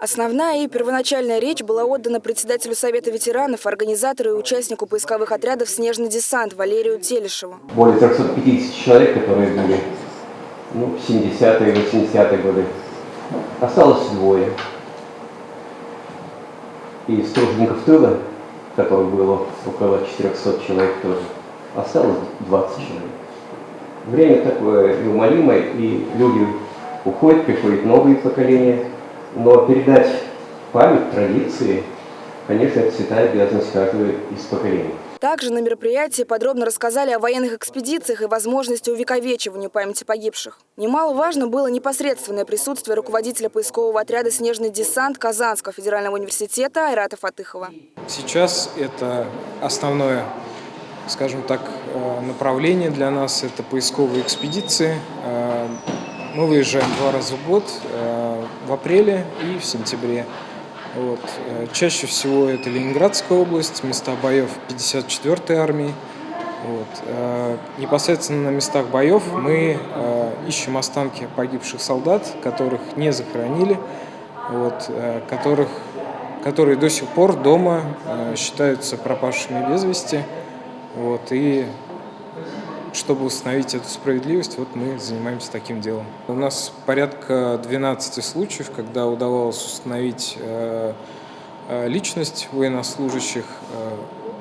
Основная и первоначальная речь была отдана председателю Совета ветеранов, организатору и участнику поисковых отрядов «Снежный десант» Валерию Телешеву. более 350 человек, которые были ну, в 70-е, 80-е годы. Осталось двое. И тружеников тыла, которых было около 400 человек тоже, осталось 20 человек. Время такое неумолимое, и люди уходят, приходят новые поколения, но передать память, традиции, конечно, это святая обязанность каждого из поколений. Также на мероприятии подробно рассказали о военных экспедициях и возможности увековечивания памяти погибших. Немаловажно было непосредственное присутствие руководителя поискового отряда «Снежный десант» Казанского федерального университета Айрата Фатыхова. Сейчас это основное, скажем так, э, направление для нас – это поисковые экспедиции. Мы выезжаем два раза в год, э, в апреле и в сентябре. Вот. э, Чаще всего это Ленинградская область, места боев 54-й армии. Вот. э, Непосредственно на местах боев мы ищем останки погибших солдат, которых не захоронили, вот, которых, которые до сих пор дома считаются пропавшими без вести. Вот, и чтобы установить эту справедливость, вот мы занимаемся таким делом. У нас порядка 12 случаев, когда удавалось установить э, э, личность военнослужащих.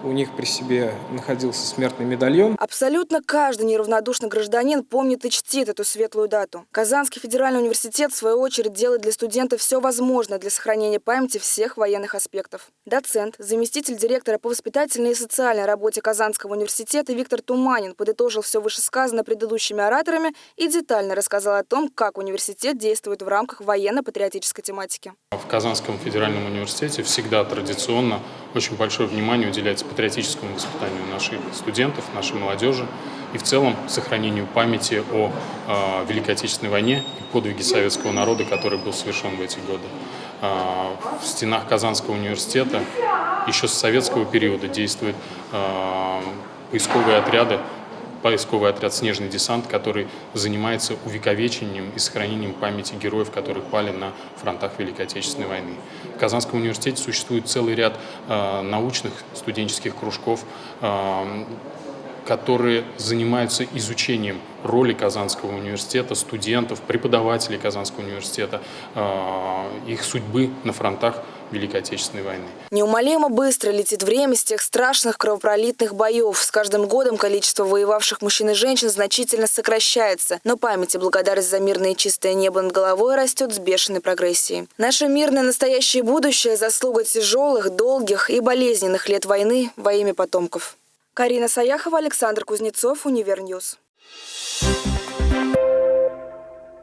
У них при себе находился смертный медальон. Абсолютно каждый неравнодушный гражданин помнит и чтит эту светлую дату. Казанский федеральный университет, в свою очередь, делает для студентов все возможное для сохранения памяти всех военных аспектов. Доцент, заместитель директора по воспитательной и социальной работе Казанского университета Виктор Туманин подытожил все вышесказанное предыдущими ораторами и детально рассказал о том, как университет действует в рамках военно-патриотической тематики. В Казанском федеральном университете всегда традиционно очень большое внимание уделяется патриотическому воспитанию наших студентов, нашей молодежи и в целом сохранению памяти о э, Великой Отечественной войне и подвиге советского народа, который был совершен в эти годы. Э, в стенах Казанского университета еще с советского периода действуют э, поисковые отряды, поисковый отряд «Снежный десант», который занимается увековечением и сохранением памяти героев, которые пали на фронтах Великой Отечественной войны. В Казанском университете существует целый ряд э, научных студенческих кружков, э, которые занимаются изучением роли Казанского университета, студентов, преподавателей Казанского университета, э, их судьбы на фронтах Великой Отечественной войны. Неумолимо быстро летит время с тех страшных кровопролитных боев. С каждым годом количество воевавших мужчин и женщин значительно сокращается. Но память и благодарность за мирное и чистое небо над головой растет с бешеной прогрессией. Наше мирное настоящее будущее – заслуга тяжелых, долгих и болезненных лет войны во имя потомков. Карина Саяхова, Александр Кузнецов, Univer News.